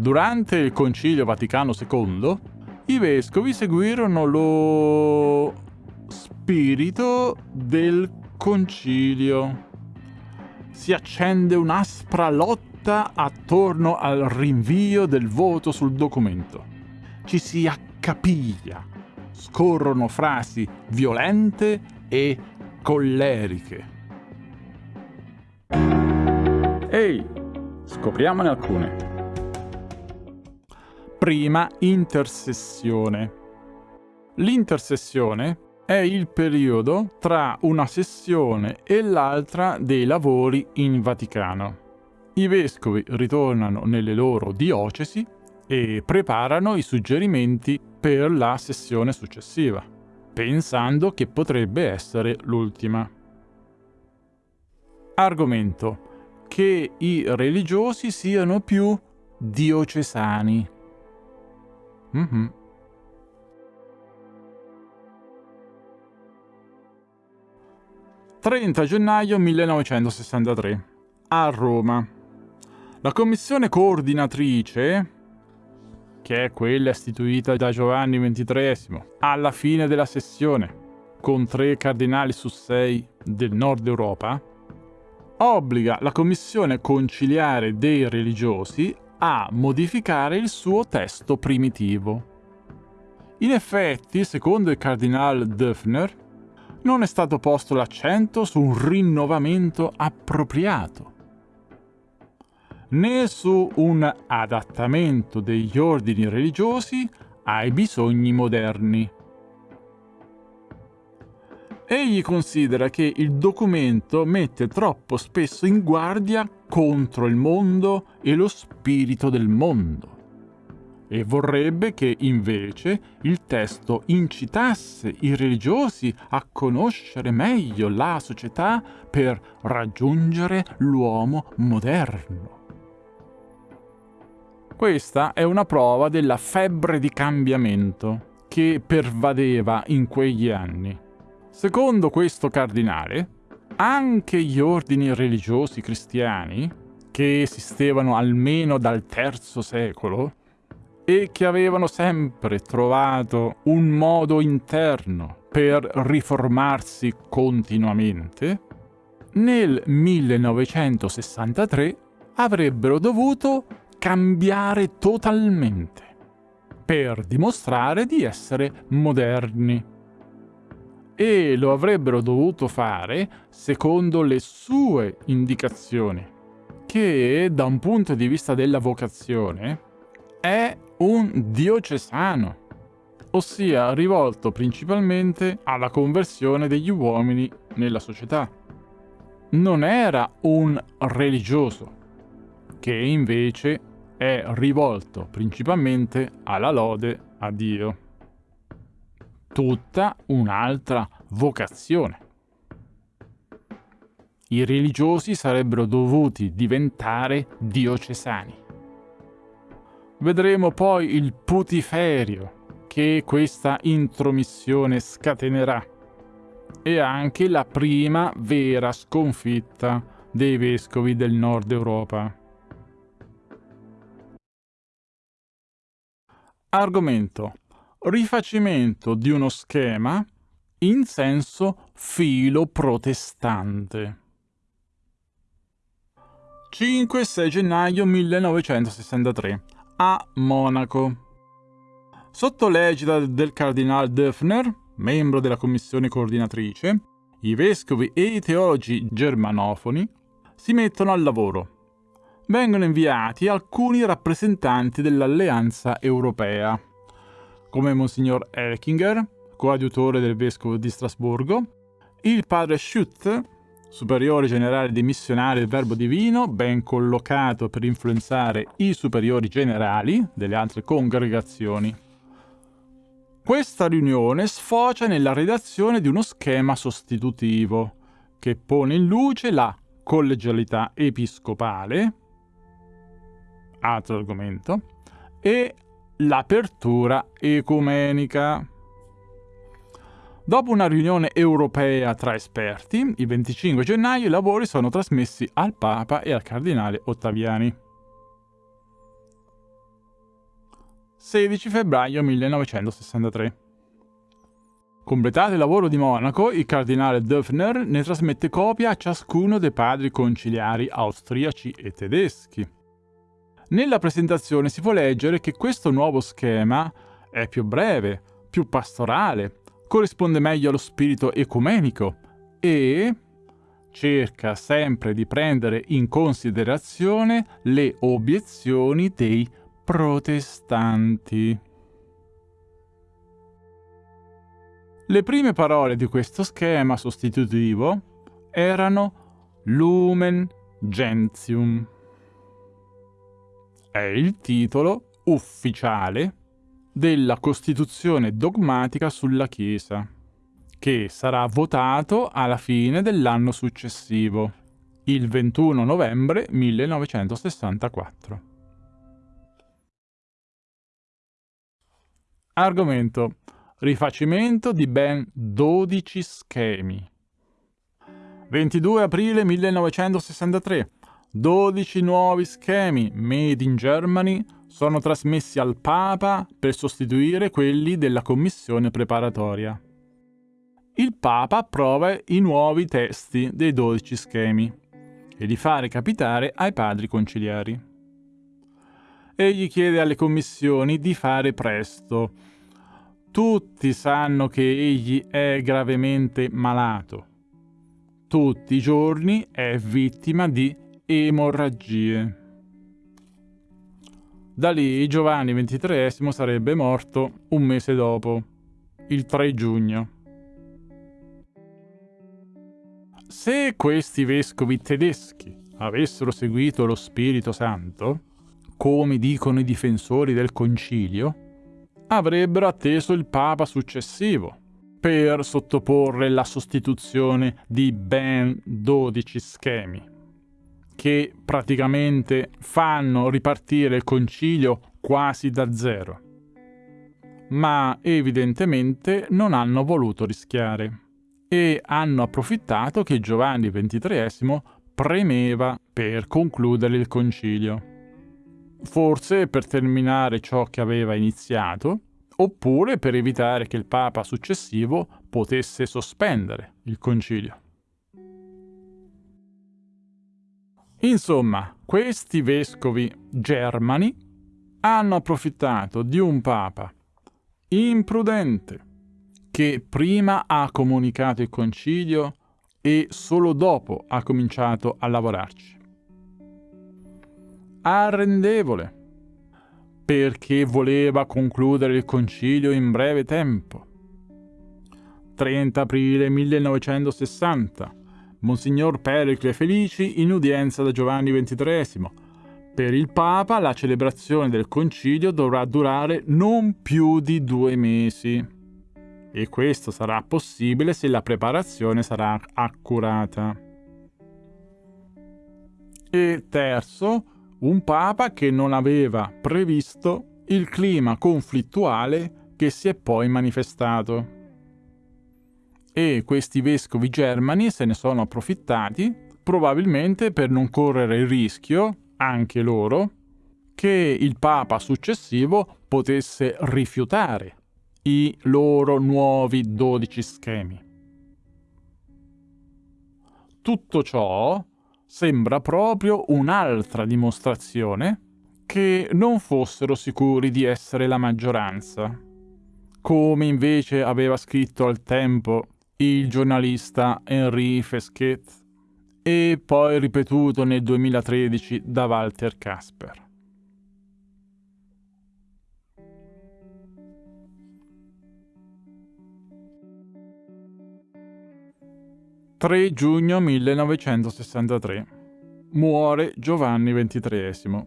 Durante il Concilio Vaticano II, i vescovi seguirono lo spirito del concilio. Si accende un'aspra lotta attorno al rinvio del voto sul documento. Ci si accapiglia, scorrono frasi violente e colleriche. Ehi, scopriamone alcune. Prima intersessione. L'intersessione è il periodo tra una sessione e l'altra dei lavori in Vaticano. I vescovi ritornano nelle loro diocesi e preparano i suggerimenti per la sessione successiva, pensando che potrebbe essere l'ultima. Argomento. Che i religiosi siano più diocesani. Mm-hmm. ...30 gennaio 1963... ...a Roma... ...la commissione coordinatrice che è quella istituita da Giovanni XXIII, alla fine della sessione, con tre cardinali su sei del nord Europa, obbliga la Commissione conciliare dei religiosi a modificare il suo testo primitivo. In effetti, secondo il cardinale Döffner, non è stato posto l'accento su un rinnovamento appropriato, né su un adattamento degli ordini religiosi ai bisogni moderni. Egli considera che il documento mette troppo spesso in guardia contro il mondo e lo spirito del mondo e vorrebbe che invece il testo incitasse i religiosi a conoscere meglio la società per raggiungere l'uomo moderno. Questa è una prova della febbre di cambiamento che pervadeva in quegli anni. Secondo questo cardinale, anche gli ordini religiosi cristiani, che esistevano almeno dal III secolo, e che avevano sempre trovato un modo interno per riformarsi continuamente, nel 1963 avrebbero dovuto cambiare totalmente per dimostrare di essere moderni. E lo avrebbero dovuto fare secondo le sue indicazioni, che da un punto di vista della vocazione è un diocesano, ossia rivolto principalmente alla conversione degli uomini nella società. Non era un religioso, che invece è rivolto principalmente alla lode a Dio. Tutta un'altra vocazione. I religiosi sarebbero dovuti diventare diocesani. Vedremo poi il putiferio che questa intromissione scatenerà e anche la prima vera sconfitta dei vescovi del nord Europa. Argomento. Rifacimento di uno schema in senso filo-protestante. 5-6 gennaio 1963 a Monaco. Sotto l'egida del cardinale Döffner, membro della commissione coordinatrice, i vescovi e i teologi germanofoni si mettono al lavoro vengono inviati alcuni rappresentanti dell'Alleanza Europea, come Monsignor Elkinger, coadiutore del vescovo di Strasburgo, il padre Schutt, superiore generale dei missionari del Verbo Divino, ben collocato per influenzare i superiori generali delle altre congregazioni. Questa riunione sfocia nella redazione di uno schema sostitutivo, che pone in luce la collegialità episcopale, altro argomento, e l'apertura ecumenica. Dopo una riunione europea tra esperti, il 25 gennaio i lavori sono trasmessi al Papa e al Cardinale Ottaviani. 16 febbraio 1963. Completato il lavoro di Monaco, il cardinale Döfner ne trasmette copia a ciascuno dei padri conciliari austriaci e tedeschi. Nella presentazione si può leggere che questo nuovo schema è più breve, più pastorale, corrisponde meglio allo spirito ecumenico e cerca sempre di prendere in considerazione le obiezioni dei protestanti. Le prime parole di questo schema sostitutivo erano Lumen Gentium. È il titolo ufficiale della Costituzione dogmatica sulla Chiesa, che sarà votato alla fine dell'anno successivo, il 21 novembre 1964. Argomento Rifacimento di ben 12 schemi. 22 aprile 1963. 12 nuovi schemi made in Germany sono trasmessi al Papa per sostituire quelli della commissione preparatoria. Il Papa approva i nuovi testi dei 12 schemi e li fa recapitare ai padri conciliari. Egli chiede alle commissioni di fare presto, tutti sanno che egli è gravemente malato. Tutti i giorni è vittima di emorragie. Da lì Giovanni XXIII sarebbe morto un mese dopo, il 3 giugno. Se questi vescovi tedeschi avessero seguito lo Spirito Santo, come dicono i difensori del concilio, avrebbero atteso il Papa successivo per sottoporre la sostituzione di ben 12 schemi, che praticamente fanno ripartire il concilio quasi da zero. Ma evidentemente non hanno voluto rischiare e hanno approfittato che Giovanni XXIII premeva per concludere il concilio forse per terminare ciò che aveva iniziato, oppure per evitare che il Papa successivo potesse sospendere il concilio. Insomma, questi vescovi germani hanno approfittato di un Papa imprudente che prima ha comunicato il concilio e solo dopo ha cominciato a lavorarci arrendevole, perché voleva concludere il concilio in breve tempo. 30 aprile 1960. Monsignor Pericle Felici in udienza da Giovanni XXIII. Per il Papa la celebrazione del concilio dovrà durare non più di due mesi. E questo sarà possibile se la preparazione sarà accurata. E terzo, un papa che non aveva previsto il clima conflittuale che si è poi manifestato. E questi vescovi germani se ne sono approfittati, probabilmente per non correre il rischio, anche loro, che il papa successivo potesse rifiutare i loro nuovi dodici schemi. Tutto ciò sembra proprio un'altra dimostrazione che non fossero sicuri di essere la maggioranza, come invece aveva scritto al tempo il giornalista Henri Fesquet e poi ripetuto nel 2013 da Walter Kasper. 3 giugno 1963. Muore Giovanni XXIII.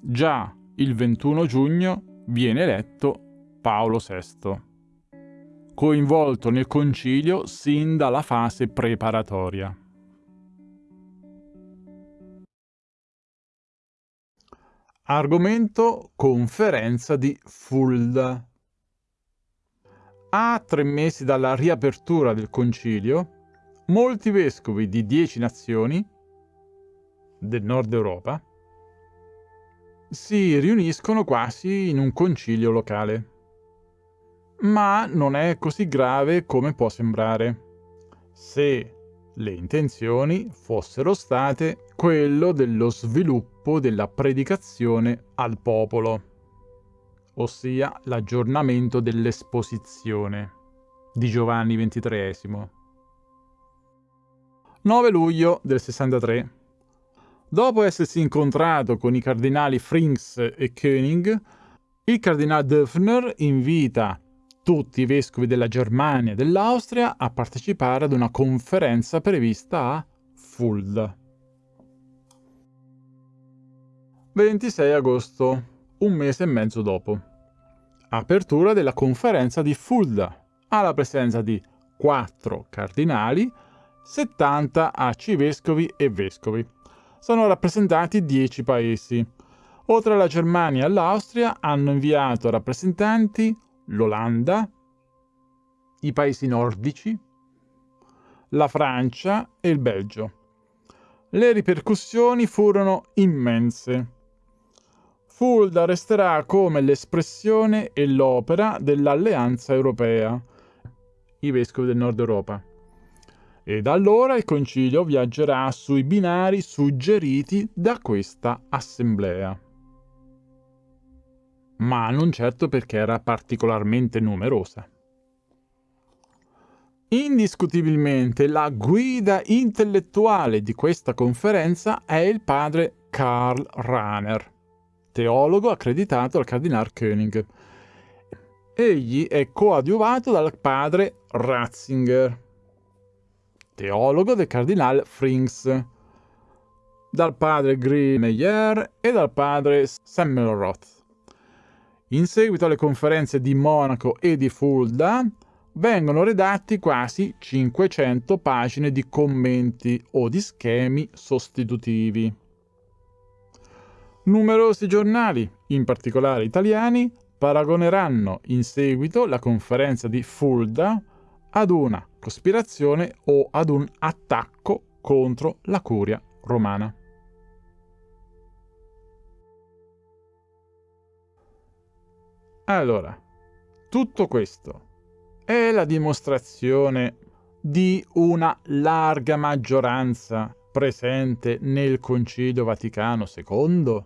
Già il 21 giugno viene eletto Paolo VI, coinvolto nel concilio sin dalla fase preparatoria. Argomento conferenza di Fulda. A tre mesi dalla riapertura del concilio, molti vescovi di dieci nazioni del nord Europa si riuniscono quasi in un concilio locale. Ma non è così grave come può sembrare. Se le intenzioni fossero state quello dello sviluppo della predicazione al popolo, ossia l'aggiornamento dell'esposizione di Giovanni XXIII. 9 luglio del 63. Dopo essersi incontrato con i cardinali Frings e König, il cardinale Döfner invita tutti i vescovi della Germania e dell'Austria a partecipare ad una conferenza prevista a Fulda. 26 agosto, un mese e mezzo dopo. Apertura della conferenza di Fulda, alla presenza di quattro cardinali, 70 arcivescovi e vescovi. Sono rappresentati 10 paesi. Oltre alla Germania e all'Austria hanno inviato rappresentanti l'Olanda, i paesi nordici, la Francia e il Belgio. Le ripercussioni furono immense. Fulda resterà come l'espressione e l'opera dell'Alleanza Europea, i vescovi del Nord Europa. E da allora il concilio viaggerà sui binari suggeriti da questa assemblea ma non certo perché era particolarmente numerosa. Indiscutibilmente la guida intellettuale di questa conferenza è il padre Karl Rahner, teologo accreditato al cardinale König. Egli è coadiuvato dal padre Ratzinger, teologo del cardinale Frings, dal padre Greenmeyer e dal padre Semmelroth. In seguito alle conferenze di Monaco e di Fulda vengono redatti quasi 500 pagine di commenti o di schemi sostitutivi. Numerosi giornali, in particolare italiani, paragoneranno in seguito la conferenza di Fulda ad una cospirazione o ad un attacco contro la curia romana. Allora, tutto questo è la dimostrazione di una larga maggioranza presente nel Concilio Vaticano II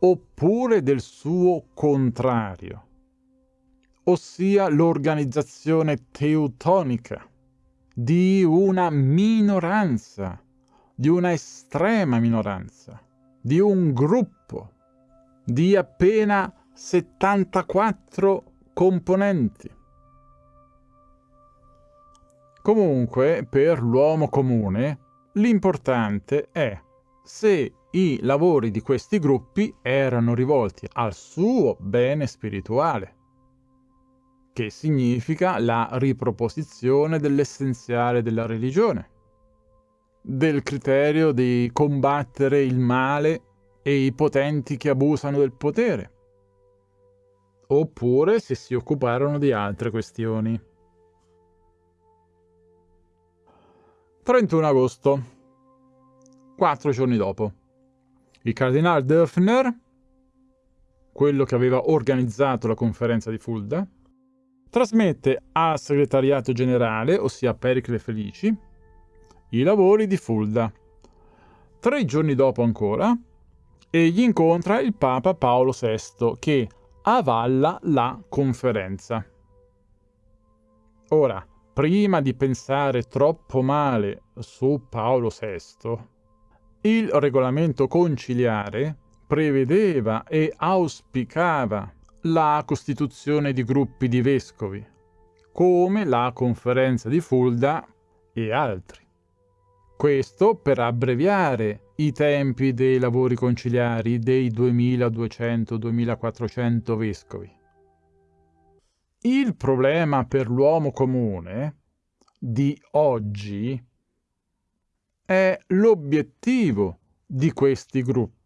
oppure del suo contrario, ossia l'organizzazione teutonica di una minoranza, di una estrema minoranza, di un gruppo di appena 74 componenti. Comunque, per l'uomo comune, l'importante è se i lavori di questi gruppi erano rivolti al suo bene spirituale, che significa la riproposizione dell'essenziale della religione, del criterio di combattere il male e i potenti che abusano del potere, oppure se si occuparono di altre questioni. 31 agosto, quattro giorni dopo. Il cardinale Döfner, quello che aveva organizzato la conferenza di Fulda, trasmette al segretariato generale, ossia Pericle Felici, i lavori di Fulda. Tre giorni dopo ancora, egli incontra il Papa Paolo VI, che avalla la conferenza. Ora, prima di pensare troppo male su Paolo VI, il regolamento conciliare prevedeva e auspicava la costituzione di gruppi di vescovi, come la conferenza di Fulda e altri. Questo per abbreviare i tempi dei lavori conciliari dei 2200-2400 vescovi. Il problema per l'uomo comune di oggi è l'obiettivo di questi gruppi.